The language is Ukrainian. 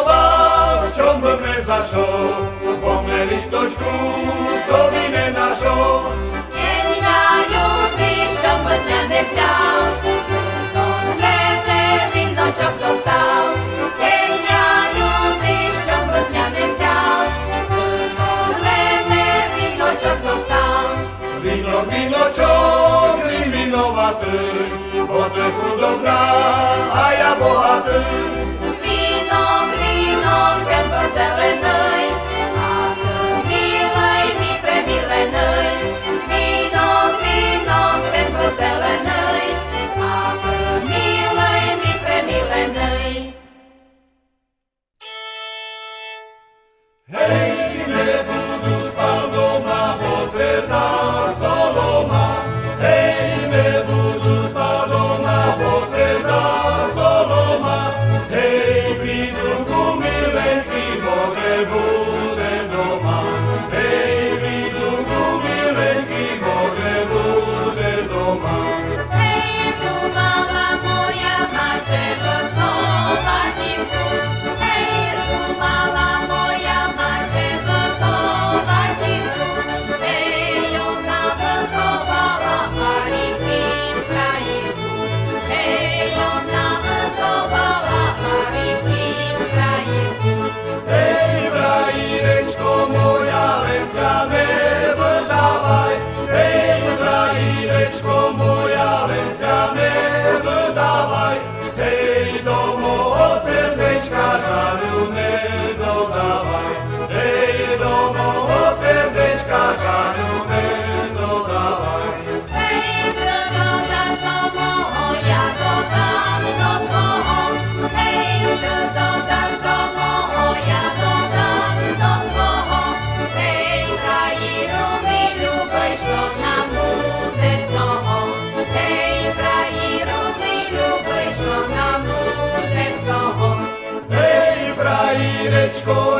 до вас, чом би не зайшов, бо ми лісточку собі не нашов. Ні на люди, що без мене не взяв, сон глете, він ночок достав. Вінок, віночок, ти віноватий, бо ти худобна, а я богатий. Jirečko